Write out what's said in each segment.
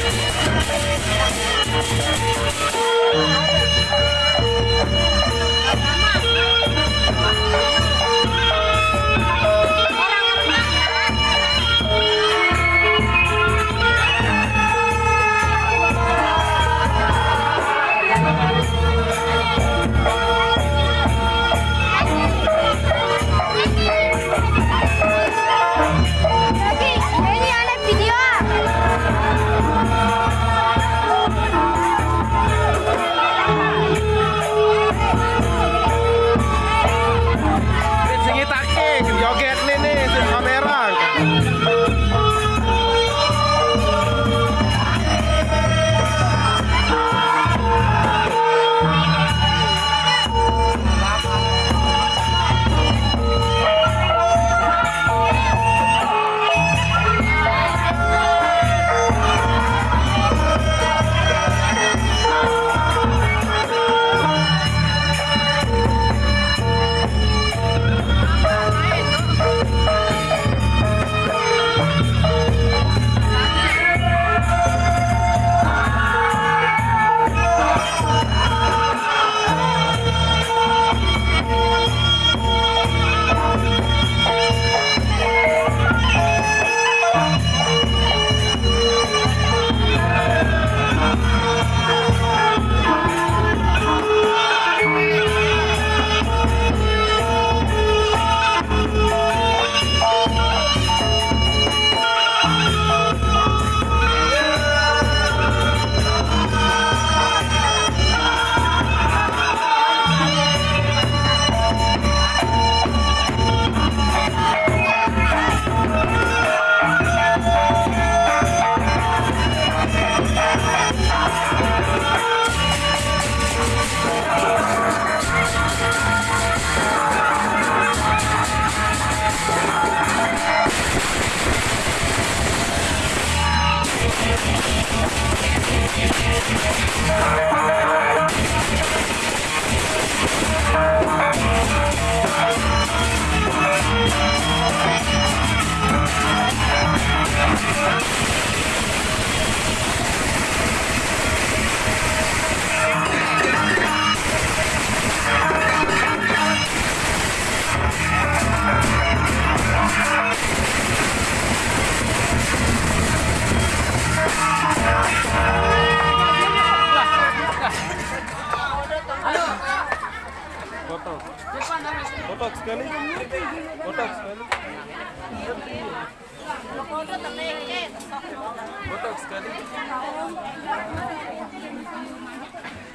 Ini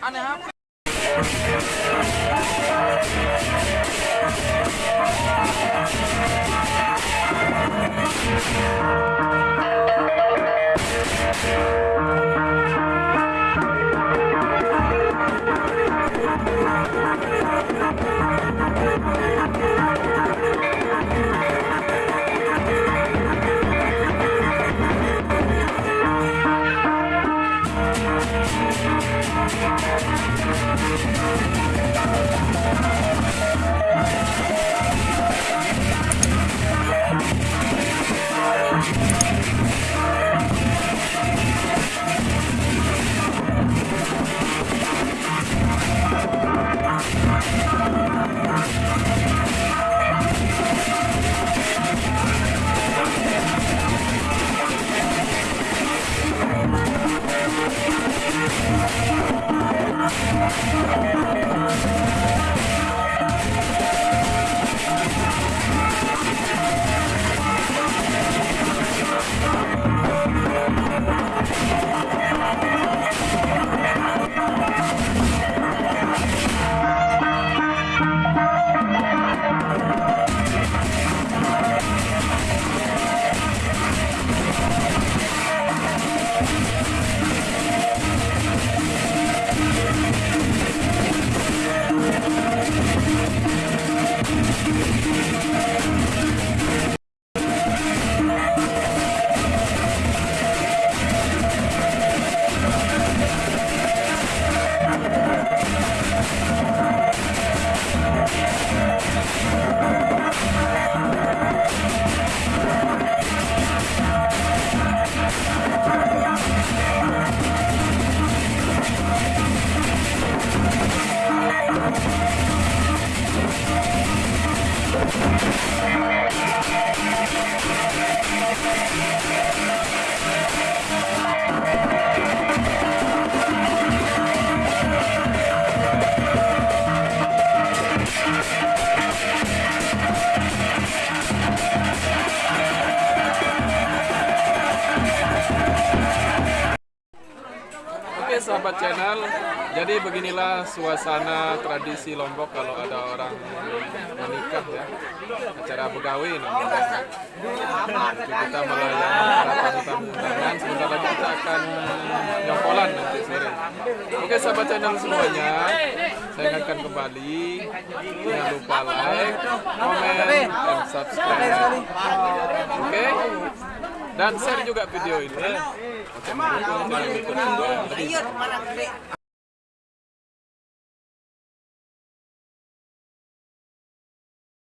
And jadi beginilah suasana tradisi Lombok kalau ada orang menikah ya, acara begawi namanya. Kita melayani para tamu undangan, sebentar lagi kita akan nyongkolan nanti sore. Oke sahabat channel semuanya, saya ingatkan kembali, jangan lupa like, comment, dan subscribe. Oke, dan share juga video ini. Oke, mendukung.